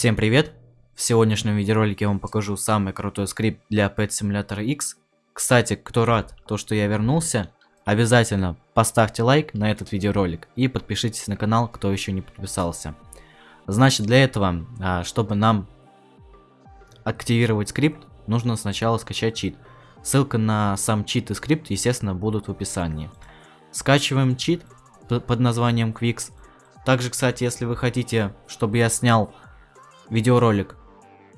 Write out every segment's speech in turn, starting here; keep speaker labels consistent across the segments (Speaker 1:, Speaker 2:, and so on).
Speaker 1: Всем привет! В сегодняшнем видеоролике я вам покажу самый крутой скрипт для Pet Simulator X. Кстати, кто рад, то что я вернулся, обязательно поставьте лайк на этот видеоролик и подпишитесь на канал, кто еще не подписался. Значит, для этого, а, чтобы нам активировать скрипт, нужно сначала скачать чит. Ссылка на сам чит и скрипт, естественно, будут в описании. Скачиваем чит под названием Quix. Также, кстати, если вы хотите, чтобы я снял видеоролик,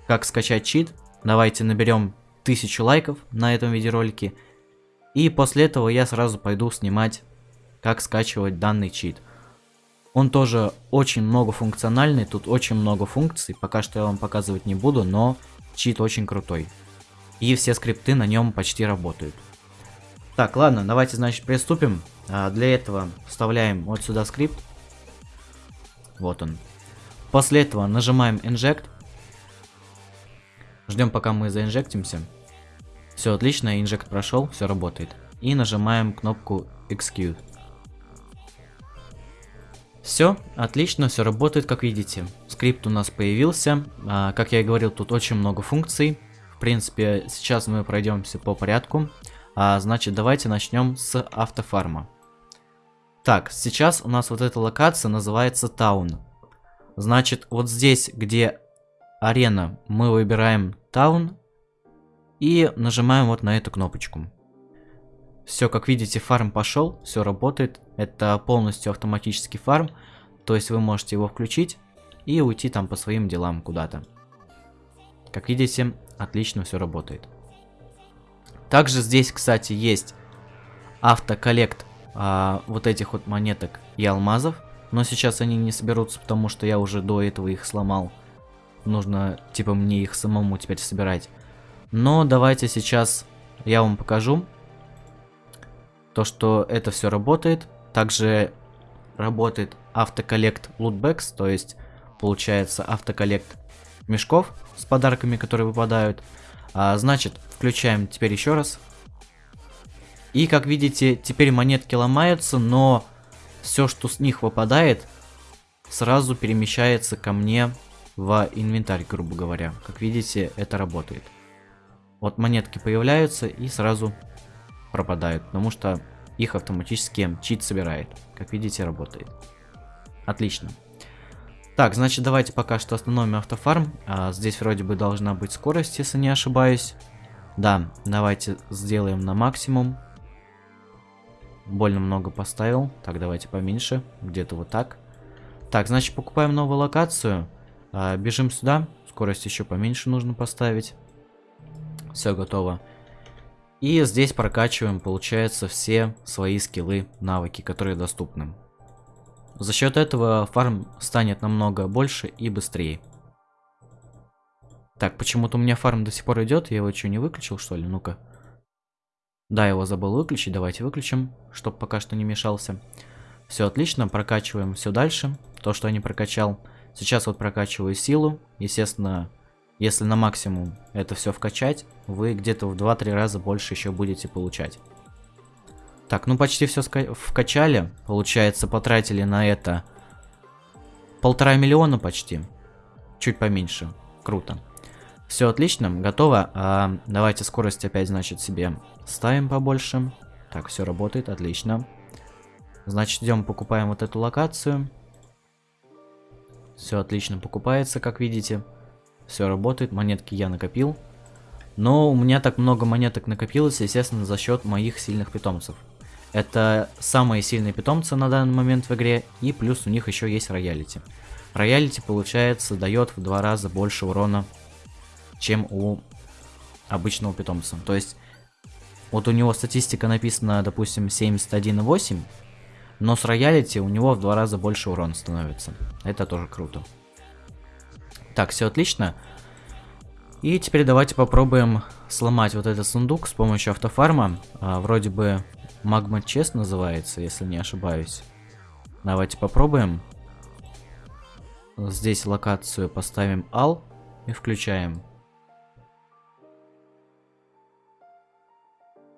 Speaker 1: как скачать чит, давайте наберем 1000 лайков на этом видеоролике. И после этого я сразу пойду снимать, как скачивать данный чит. Он тоже очень многофункциональный, тут очень много функций, пока что я вам показывать не буду, но чит очень крутой. И все скрипты на нем почти работают. Так, ладно, давайте, значит, приступим. А, для этого вставляем вот сюда скрипт. Вот он. После этого нажимаем Inject. Ждем, пока мы заинжектимся. Все отлично, инжект прошел, все работает. И нажимаем кнопку Execute. Все, отлично, все работает, как видите. Скрипт у нас появился. А, как я и говорил, тут очень много функций. В принципе, сейчас мы пройдемся по порядку. А, значит, давайте начнем с автофарма. Так, сейчас у нас вот эта локация называется Таун. Значит, вот здесь, где арена, мы выбираем Таун и нажимаем вот на эту кнопочку. Все, как видите, фарм пошел, все работает. Это полностью автоматический фарм, то есть вы можете его включить и уйти там по своим делам куда-то. Как видите, отлично все работает. Также здесь, кстати, есть автоколлект а, вот этих вот монеток и алмазов. Но сейчас они не соберутся, потому что я уже до этого их сломал. Нужно, типа, мне их самому теперь собирать. Но давайте сейчас я вам покажу. То, что это все работает. Также работает автоколлект лутбекс, то есть получается автоколлект мешков с подарками, которые выпадают. А, значит, включаем теперь еще раз. И как видите, теперь монетки ломаются, но все, что с них выпадает, сразу перемещается ко мне в инвентарь, грубо говоря. Как видите, это работает. Вот монетки появляются и сразу пропадают, потому что их автоматически чит собирает. Как видите, работает. Отлично. Так, значит, давайте пока что остановим автофарм. А, здесь вроде бы должна быть скорость, если не ошибаюсь. Да, давайте сделаем на максимум. Больно много поставил. Так, давайте поменьше. Где-то вот так. Так, значит, покупаем новую локацию. А, бежим сюда. Скорость еще поменьше нужно поставить. Все готово. И здесь прокачиваем, получается, все свои скиллы, навыки, которые доступны. За счет этого фарм станет намного больше и быстрее. Так, почему-то у меня фарм до сих пор идет. Я его что, не выключил, что ли? Ну-ка. Да, его забыл выключить, давайте выключим, чтобы пока что не мешался. Все отлично, прокачиваем все дальше, то, что я не прокачал. Сейчас вот прокачиваю силу, естественно, если на максимум это все вкачать, вы где-то в 2-3 раза больше еще будете получать. Так, ну почти все вкачали, получается, потратили на это полтора миллиона почти, чуть поменьше, круто. Все отлично, готово. А, давайте скорость опять, значит, себе ставим побольше. Так, все работает, отлично. Значит, идем покупаем вот эту локацию. Все отлично покупается, как видите. Все работает, монетки я накопил. Но у меня так много монеток накопилось, естественно, за счет моих сильных питомцев. Это самые сильные питомцы на данный момент в игре, и плюс у них еще есть роялити. Роялити, получается, дает в два раза больше урона чем у обычного питомца. То есть, вот у него статистика написана, допустим, 71,8, но с роялити у него в два раза больше урона становится. Это тоже круто. Так, все отлично. И теперь давайте попробуем сломать вот этот сундук с помощью автофарма. А, вроде бы магма чест называется, если не ошибаюсь. Давайте попробуем. Здесь локацию поставим ал и включаем.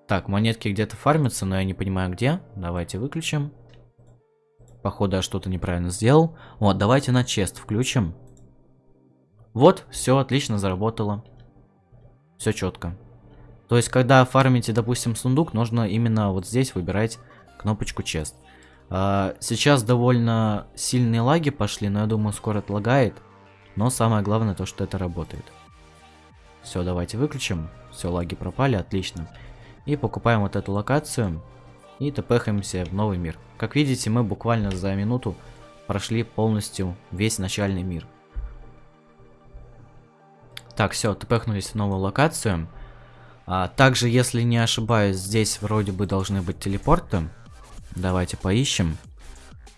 Speaker 1: Так, монетки где-то фармятся, но я не понимаю где. Давайте выключим. Походу я что-то неправильно сделал. Вот, давайте на чест включим. Вот, все отлично заработало. Все четко. То есть, когда фармите, допустим, сундук, нужно именно вот здесь выбирать кнопочку чест. А, сейчас довольно сильные лаги пошли, но я думаю, скоро отлагает. Но самое главное то, что это работает. Все, давайте выключим. Все, лаги пропали, отлично. И покупаем вот эту локацию. И тпхаемся в новый мир. Как видите, мы буквально за минуту прошли полностью весь начальный мир. Так, все, тпхнулись в новую локацию. А, также, если не ошибаюсь, здесь вроде бы должны быть телепорты. Давайте поищем.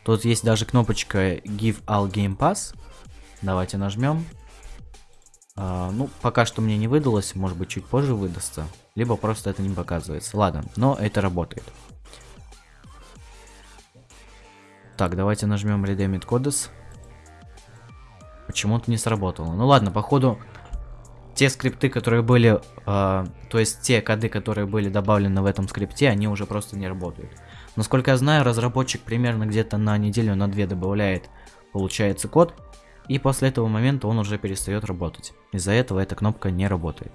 Speaker 1: Тут есть даже кнопочка Give All Game Pass. Давайте нажмем. А, ну, пока что мне не выдалось, может быть чуть позже выдастся. Либо просто это не показывается. Ладно, но это работает. Так, давайте нажмем Redeemit Codes. Почему-то не сработало. Ну ладно, походу те скрипты, которые были, э, то есть те коды, которые были добавлены в этом скрипте, они уже просто не работают. Насколько я знаю, разработчик примерно где-то на неделю, на две добавляет, получается, код, и после этого момента он уже перестает работать. Из-за этого эта кнопка не работает.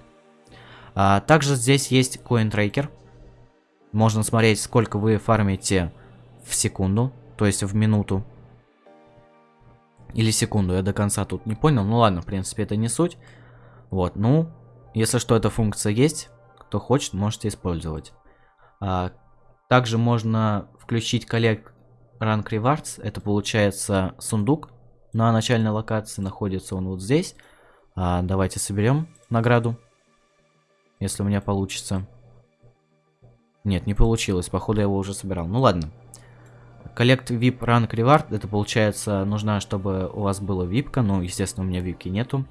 Speaker 1: А, также здесь есть Coin Tracker. Можно смотреть, сколько вы фармите в секунду, то есть в минуту. Или секунду, я до конца тут не понял. Ну ладно, в принципе, это не суть. Вот, ну, если что, эта функция есть, кто хочет, можете использовать. А, также можно включить Collect Rank Rewards, это получается сундук на начальной локации, находится он вот здесь. А, давайте соберем награду, если у меня получится. Нет, не получилось, походу я его уже собирал. Ну ладно. Collect VIP Rank Reward, это получается нужна, чтобы у вас была випка, ну, естественно, у меня випки нету.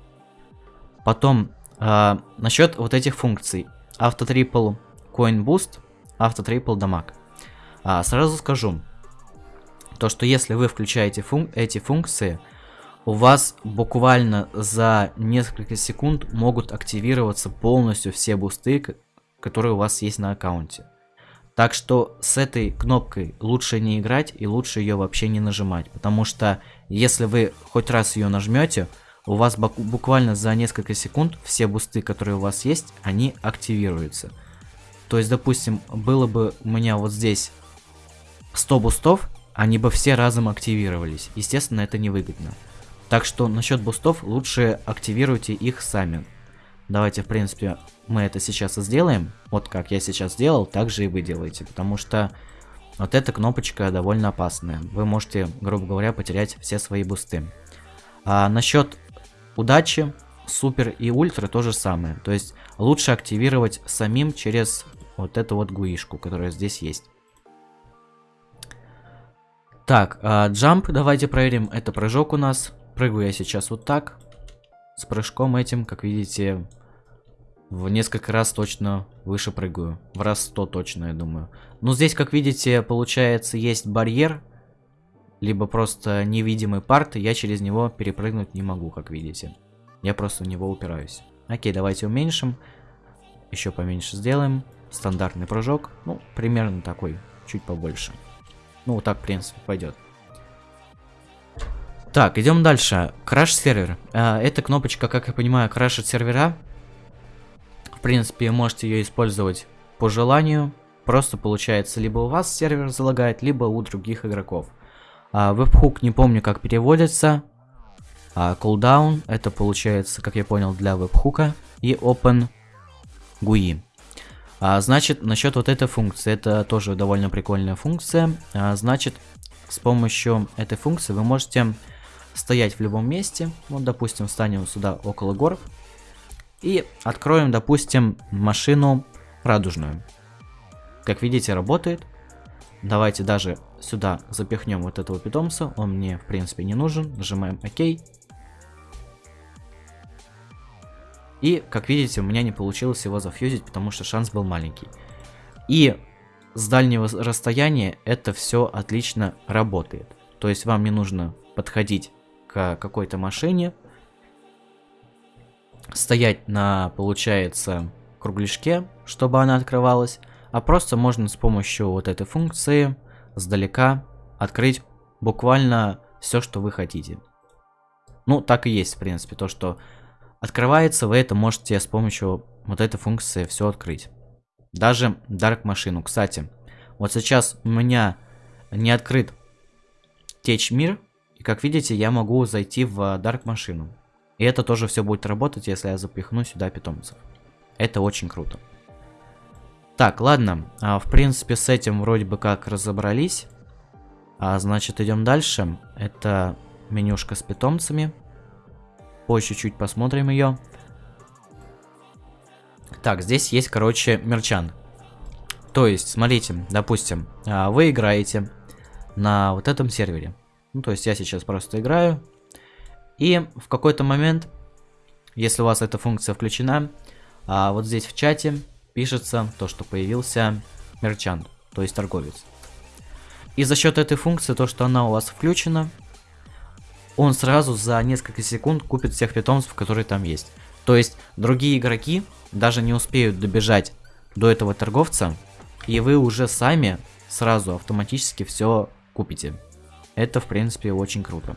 Speaker 1: Потом, э, насчет вот этих функций. Автотрипл Coin Boost, автотрипл дамаг. А, сразу скажу, то что если вы включаете фун эти функции, у вас буквально за несколько секунд могут активироваться полностью все бусты, которые у вас есть на аккаунте. Так что с этой кнопкой лучше не играть и лучше ее вообще не нажимать, потому что если вы хоть раз ее нажмете, у вас буквально за несколько секунд все бусты, которые у вас есть, они активируются. То есть, допустим, было бы у меня вот здесь 100 бустов, они бы все разом активировались. Естественно, это невыгодно. Так что насчет бустов лучше активируйте их сами. Давайте, в принципе, мы это сейчас и сделаем. Вот как я сейчас сделал, так же и вы делаете. Потому что вот эта кнопочка довольно опасная. Вы можете, грубо говоря, потерять все свои бусты. А насчет удачи, супер и ультра то же самое. То есть лучше активировать самим через вот эту вот гуишку, которая здесь есть. Так, джамп, а, давайте проверим. Это прыжок у нас. Прыгаю я сейчас вот так. С прыжком этим, как видите, в несколько раз точно выше прыгаю. В раз 100 точно, я думаю. Но здесь, как видите, получается, есть барьер либо просто невидимый парт, я через него перепрыгнуть не могу, как видите. Я просто в него упираюсь. Окей, давайте уменьшим. Еще поменьше сделаем. Стандартный прыжок. Ну, примерно такой, чуть побольше. Ну, вот так, в принципе, пойдет. Так, идем дальше. Краш сервер. А, эта кнопочка, как я понимаю, крашит сервера. В принципе, можете ее использовать по желанию. Просто получается, либо у вас сервер залагает, либо у других игроков. А, вебхук не помню как переводится. А, cooldown это получается, как я понял, для вебхука. И open GUI. А, значит, насчет вот этой функции, это тоже довольно прикольная функция. А, значит, с помощью этой функции вы можете стоять в любом месте. Вот, допустим, встанем сюда около гор. И откроем, допустим, машину радужную. Как видите, работает. Давайте даже сюда запихнем вот этого питомца. Он мне, в принципе, не нужен. Нажимаем ОК. И, как видите, у меня не получилось его зафьюзить, потому что шанс был маленький. И с дальнего расстояния это все отлично работает. То есть вам не нужно подходить к какой-то машине, стоять на, получается, кругляшке, чтобы она открывалась, а просто можно с помощью вот этой функции сдалека открыть буквально все, что вы хотите. Ну, так и есть, в принципе, то, что открывается, вы это можете с помощью вот этой функции все открыть. Даже Dark машину. Кстати, вот сейчас у меня не открыт течь мир, и как видите, я могу зайти в Dark машину. И это тоже все будет работать, если я запихну сюда питомцев. Это очень круто. Так, ладно, а, в принципе с этим вроде бы как разобрались. А, значит, идем дальше. Это менюшка с питомцами. Позже чуть-чуть посмотрим ее. Так, здесь есть, короче, мерчан. То есть, смотрите, допустим, а, вы играете на вот этом сервере. Ну, то есть я сейчас просто играю. И в какой-то момент, если у вас эта функция включена, а вот здесь в чате пишется то, что появился мерчант, то есть торговец. И за счет этой функции, то, что она у вас включена, он сразу за несколько секунд купит всех питомцев, которые там есть. То есть другие игроки даже не успеют добежать до этого торговца, и вы уже сами сразу автоматически все купите. Это, в принципе, очень круто.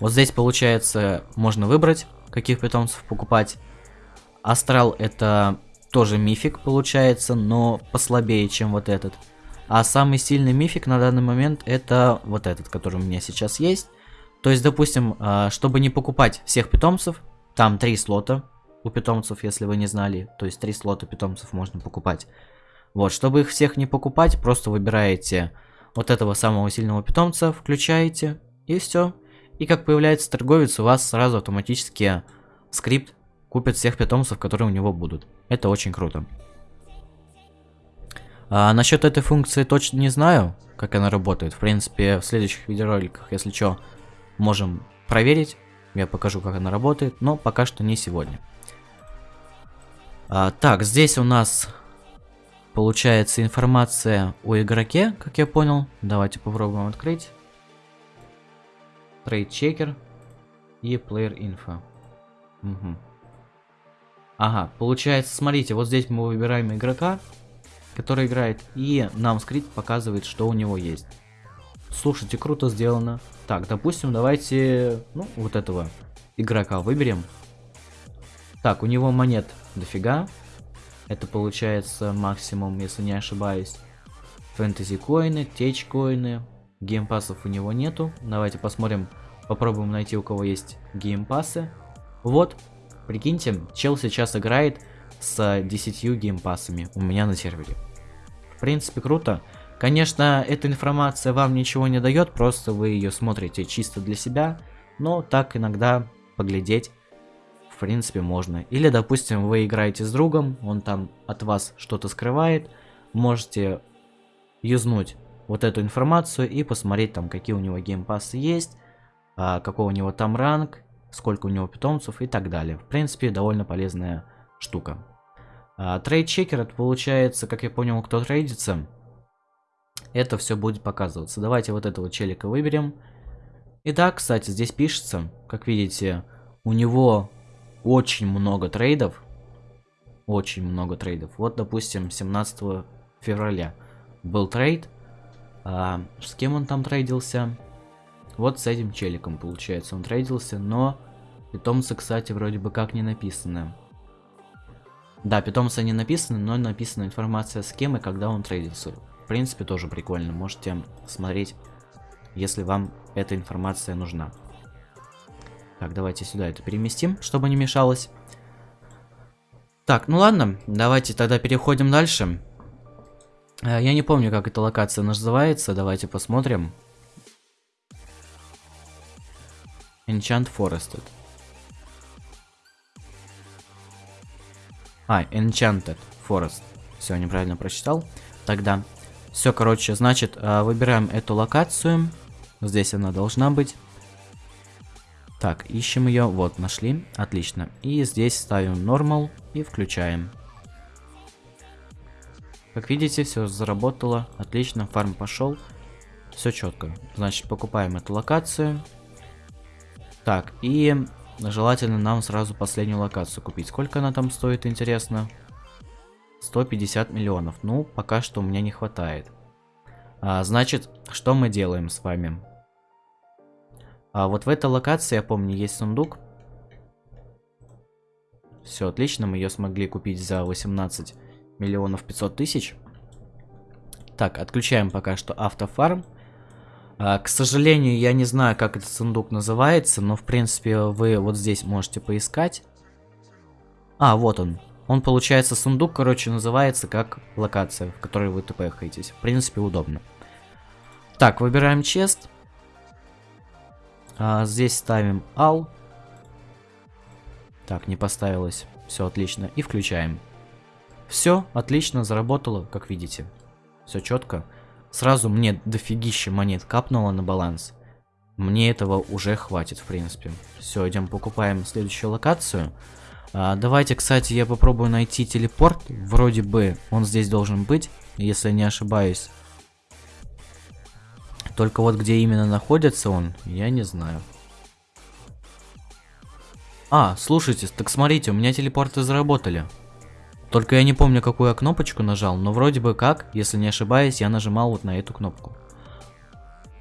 Speaker 1: Вот здесь, получается, можно выбрать, каких питомцев покупать. Астрал это тоже мифик, получается, но послабее, чем вот этот. А самый сильный мифик на данный момент это вот этот, который у меня сейчас есть. То есть, допустим, а, чтобы не покупать всех питомцев, там три слота у питомцев, если вы не знали. То есть, три слота питомцев можно покупать. Вот, чтобы их всех не покупать, просто выбираете вот этого самого сильного питомца, включаете, и все. И как появляется торговец, у вас сразу автоматически скрипт купит всех питомцев, которые у него будут. Это очень круто. А, насчет этой функции точно не знаю, как она работает. В принципе, в следующих видеороликах, если что, можем проверить. Я покажу, как она работает, но пока что не сегодня. А, так, здесь у нас получается информация о игроке, как я понял. Давайте попробуем открыть. Trade Checker и Player Info. Угу. Ага, получается, смотрите, вот здесь мы выбираем игрока, который играет, и нам скрипт показывает, что у него есть. Слушайте, круто сделано. Так, допустим, давайте, ну, вот этого игрока выберем. Так, у него монет дофига. Это получается максимум, если не ошибаюсь. Фэнтези коины, течь коины. Геймпасов у него нету. Давайте посмотрим, попробуем найти у кого есть геймпасы. Вот, прикиньте, чел сейчас играет с 10 геймпасами у меня на сервере. В принципе, круто. Конечно, эта информация вам ничего не дает, просто вы ее смотрите чисто для себя, но так иногда поглядеть в принципе можно. Или, допустим, вы играете с другом, он там от вас что-то скрывает, можете юзнуть вот эту информацию и посмотреть там, какие у него геймпассы есть, а, какой у него там ранг, сколько у него питомцев и так далее. В принципе, довольно полезная штука. А, trade checker, это получается, как я понял, кто трейдится. Это все будет показываться. Давайте вот этого челика выберем. И да, кстати, здесь пишется, как видите, у него очень много трейдов. Очень много трейдов. Вот, допустим, 17 февраля был трейд. А, с кем он там трейдился? Вот с этим челиком, получается, он трейдился, но питомцы, кстати, вроде бы как не написаны. Да, питомцы не написаны, но написана информация с кем и когда он трейдился. В принципе, тоже прикольно. Можете смотреть, если вам эта информация нужна. Так, давайте сюда это переместим, чтобы не мешалось. Так, ну ладно, давайте тогда переходим дальше. Э, я не помню, как эта локация называется, давайте посмотрим. Enchant Forested. А, Enchanted Forest. Все, неправильно прочитал. Тогда. Все, короче, значит, э, выбираем эту локацию. Здесь она должна быть. Так, ищем ее. Вот, нашли. Отлично. И здесь ставим Normal и включаем. Как видите, все заработало. Отлично, фарм пошел. Все четко. Значит, покупаем эту локацию. Так, и желательно нам сразу последнюю локацию купить. Сколько она там стоит, интересно? 150 миллионов. Ну, пока что у меня не хватает. А, значит, что мы делаем с вами? А вот в этой локации, я помню, есть сундук. Все отлично, мы ее смогли купить за 18 миллионов 500 тысяч. Так, отключаем пока что автофарм. А, к сожалению, я не знаю, как этот сундук называется, но в принципе вы вот здесь можете поискать. А, вот он. Он, получается, сундук, короче, называется как локация, в которой вы тпхаетесь. В принципе, удобно. Так, выбираем чест. А, здесь ставим ал. Так, не поставилось. Все отлично. И включаем. Все, отлично, заработало, как видите. Все четко. Сразу мне дофигища монет капнуло на баланс. Мне этого уже хватит, в принципе. Все, идем покупаем следующую локацию. А, давайте, кстати, я попробую найти телепорт. Вроде бы он здесь должен быть, если не ошибаюсь. Только вот где именно находится он, я не знаю. А, слушайте, так смотрите, у меня телепорты заработали. Только я не помню, какую я кнопочку нажал, но вроде бы как, если не ошибаюсь, я нажимал вот на эту кнопку.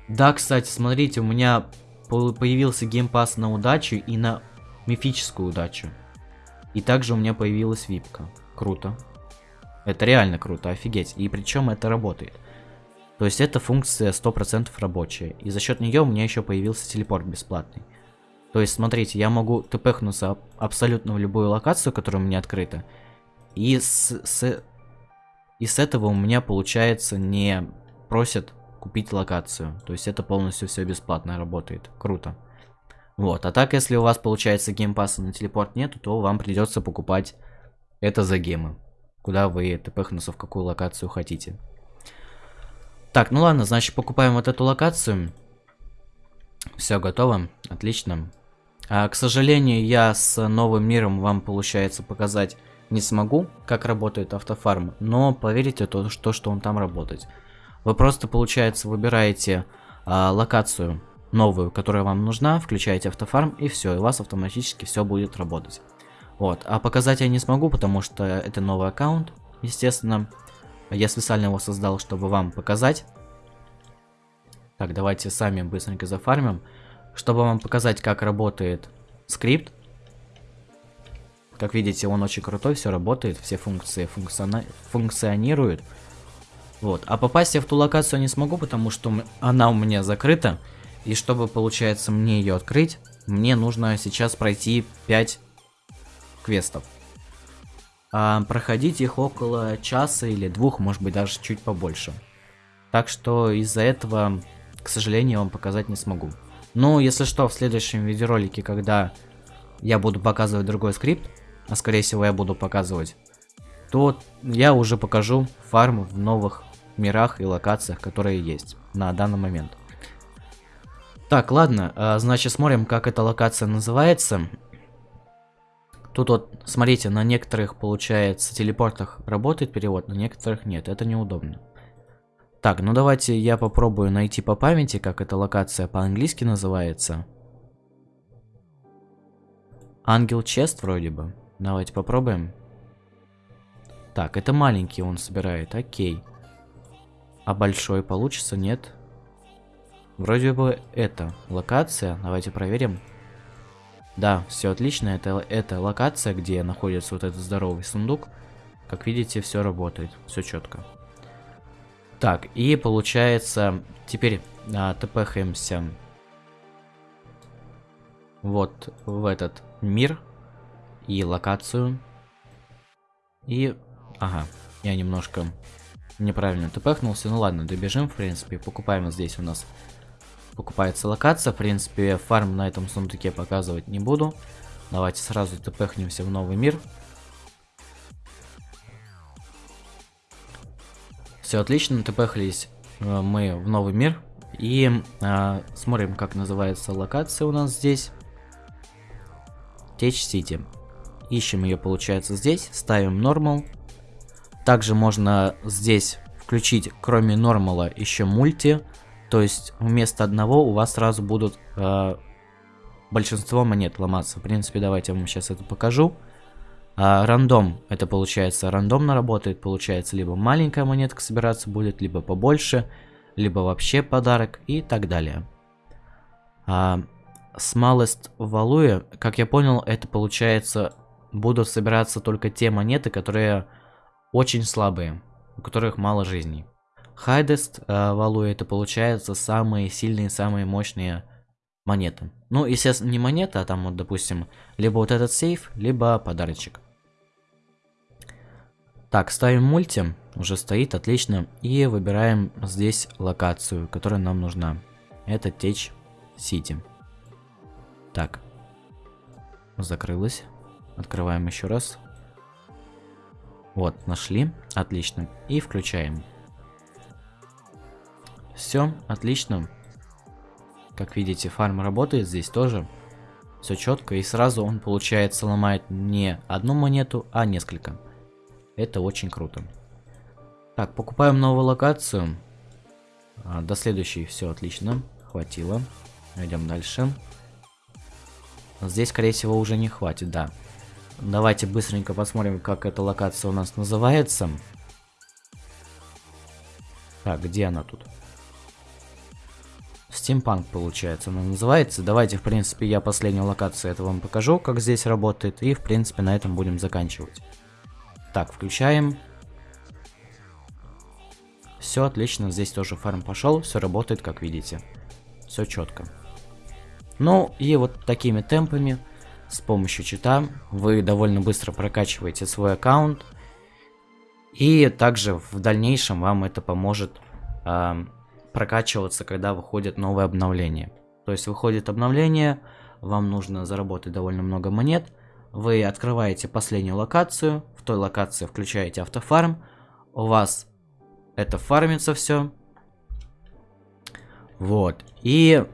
Speaker 1: Да, кстати, смотрите, у меня появился геймпас на удачу и на мифическую удачу. И также у меня появилась випка. Круто. Это реально круто, офигеть. И причем это работает. То есть эта функция 100% рабочая. И за счет нее у меня еще появился телепорт бесплатный. То есть, смотрите, я могу тпхнуться абсолютно в любую локацию, которая у меня открыта. И с, с, и с этого у меня, получается, не просят купить локацию. То есть это полностью все бесплатно работает. Круто. Вот, а так, если у вас, получается, геймпасса на телепорт нету, то вам придется покупать это за гемы. Куда вы тпхнуться в какую локацию хотите. Так, ну ладно, значит, покупаем вот эту локацию. Все готово, отлично. А, к сожалению, я с новым миром вам, получается, показать не смогу, как работает автофарм, но поверьте то, что, что он там работает. Вы просто, получается, выбираете а, локацию новую, которая вам нужна, включаете автофарм и все, и у вас автоматически все будет работать. Вот, а показать я не смогу, потому что это новый аккаунт, естественно. Я специально его создал, чтобы вам показать. Так, давайте сами быстренько зафармим. Чтобы вам показать, как работает скрипт, как видите, он очень крутой, все работает, все функции функциона... функционируют. Вот. А попасть я в ту локацию не смогу, потому что она у меня закрыта. И чтобы, получается, мне ее открыть, мне нужно сейчас пройти 5 квестов. А проходить их около часа или двух, может быть, даже чуть побольше. Так что из-за этого, к сожалению, вам показать не смогу. Но, если что, в следующем видеоролике, когда я буду показывать другой скрипт, а скорее всего я буду показывать, то я уже покажу фарм в новых мирах и локациях, которые есть на данный момент. Так, ладно, а, значит смотрим, как эта локация называется. Тут вот, смотрите, на некоторых, получается, телепортах работает перевод, на некоторых нет, это неудобно. Так, ну давайте я попробую найти по памяти, как эта локация по-английски называется. Ангел Чест вроде бы. Давайте попробуем. Так, это маленький он собирает, окей. А большой получится, нет? Вроде бы это локация, давайте проверим. Да, все отлично, это, это локация, где находится вот этот здоровый сундук. Как видите, все работает, все четко. Так, и получается, теперь а, тпхаемся вот в этот мир, и локацию. И... Ага, я немножко неправильно тпхнулся. Ну ладно, добежим, в принципе. Покупаем здесь у нас. Покупается локация. В принципе, фарм на этом сундуке показывать не буду. Давайте сразу тпхнемся в новый мир. Все отлично, тпхались э, мы в новый мир. И э, смотрим, как называется локация у нас здесь. Течь Сити. Ищем ее, получается, здесь. Ставим нормал. Также можно здесь включить, кроме нормала, еще мульти. То есть вместо одного у вас сразу будут э, большинство монет ломаться. В принципе, давайте я вам сейчас это покажу. А, рандом, это получается рандомно работает, получается либо маленькая монетка собираться будет, либо побольше, либо вообще подарок и так далее. А, smallest value, как я понял, это получается будут собираться только те монеты, которые очень слабые, у которых мало жизней. Highest э, это получается самые сильные, самые мощные монеты. Ну, естественно, не монета, а там вот, допустим, либо вот этот сейф, либо подарочек. Так, ставим мульти, уже стоит, отлично. И выбираем здесь локацию, которая нам нужна. Это Течь Сити. Так. Закрылась. Открываем еще раз. Вот, нашли. Отлично. И включаем. Все, отлично. Как видите, фарм работает здесь тоже. Все четко. И сразу он, получается, ломает не одну монету, а несколько. Это очень круто. Так, покупаем новую локацию. А, до следующей все отлично. Хватило. Идем дальше. Здесь, скорее всего, уже не хватит, да. Давайте быстренько посмотрим, как эта локация у нас называется. Так, где она тут? Стимпанк, получается, она называется. Давайте, в принципе, я последнюю локацию это вам покажу, как здесь работает. И, в принципе, на этом будем заканчивать. Так, включаем. Все отлично, здесь тоже фарм пошел, все работает, как видите. Все четко. Ну, и вот такими темпами, с помощью чита, вы довольно быстро прокачиваете свой аккаунт. И также в дальнейшем вам это поможет э, прокачиваться, когда выходит новое обновление. То есть выходит обновление, вам нужно заработать довольно много монет. Вы открываете последнюю локацию, в той локации включаете автофарм, у вас это фармится все. Вот. И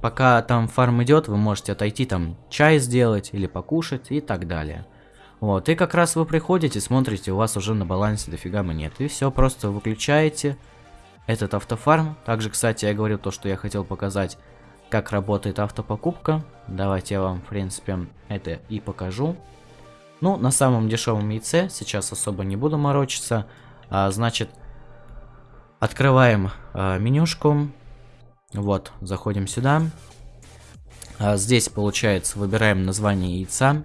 Speaker 1: пока там фарм идет, вы можете отойти там чай сделать или покушать и так далее. Вот, и как раз вы приходите, смотрите, у вас уже на балансе дофига монет. И все, просто выключаете этот автофарм. Также, кстати, я говорил то, что я хотел показать, как работает автопокупка. Давайте я вам, в принципе, это и покажу. Ну, на самом дешевом яйце, сейчас особо не буду морочиться. А, значит, открываем а, менюшку. Вот, заходим сюда. А, здесь, получается, выбираем название яйца.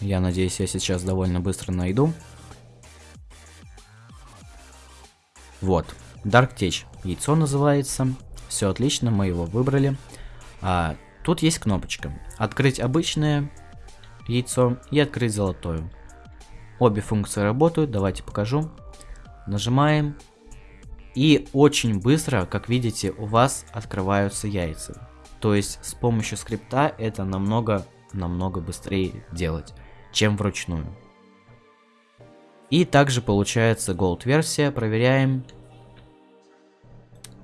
Speaker 1: Я надеюсь, я сейчас довольно быстро найду. Вот, Dark Tech. Яйцо называется. Все отлично, мы его выбрали. А, тут есть кнопочка. Открыть обычное яйцо и открыть золотое. Обе функции работают, давайте покажу. Нажимаем. И очень быстро, как видите, у вас открываются яйца. То есть с помощью скрипта это намного, намного быстрее делать, чем вручную. И также получается Gold версия, проверяем.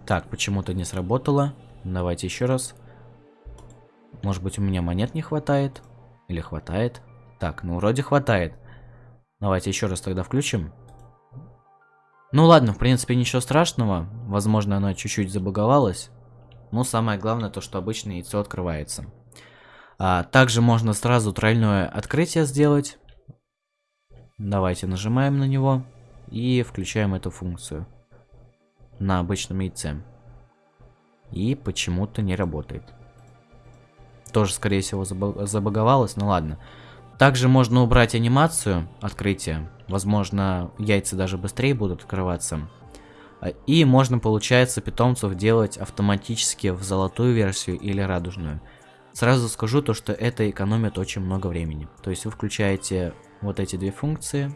Speaker 1: Так, почему-то не сработало. Давайте еще раз. Может быть у меня монет не хватает? Или хватает? Так, ну вроде хватает. Давайте еще раз тогда включим. Ну ладно, в принципе ничего страшного. Возможно оно чуть-чуть забаговалось. Но самое главное то, что обычно яйцо открывается. А, также можно сразу тройное открытие сделать. Давайте нажимаем на него и включаем эту функцию на обычном яйце. И почему-то не работает. Тоже, скорее всего, забаговалось, ну ладно. Также можно убрать анимацию открытия. Возможно, яйца даже быстрее будут открываться. И можно, получается, питомцев делать автоматически в золотую версию или радужную. Сразу скажу то, что это экономит очень много времени. То есть вы включаете вот эти две функции.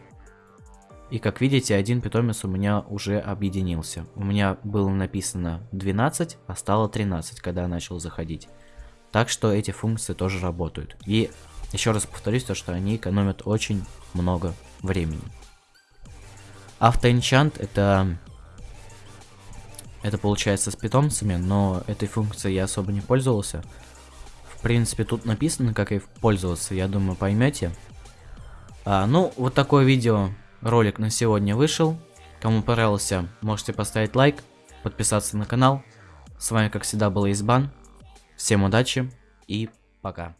Speaker 1: И как видите, один питомец у меня уже объединился. У меня было написано 12, а стало 13, когда я начал заходить. Так что эти функции тоже работают. И еще раз повторюсь, то, что они экономят очень много времени. Автоэнчант это... Это получается с питомцами, но этой функцией я особо не пользовался. В принципе, тут написано, как ей пользоваться, я думаю, поймете. А, ну, вот такое видео, ролик на сегодня вышел. Кому понравился, можете поставить лайк, подписаться на канал. С вами, как всегда, был Избан. Всем удачи и пока.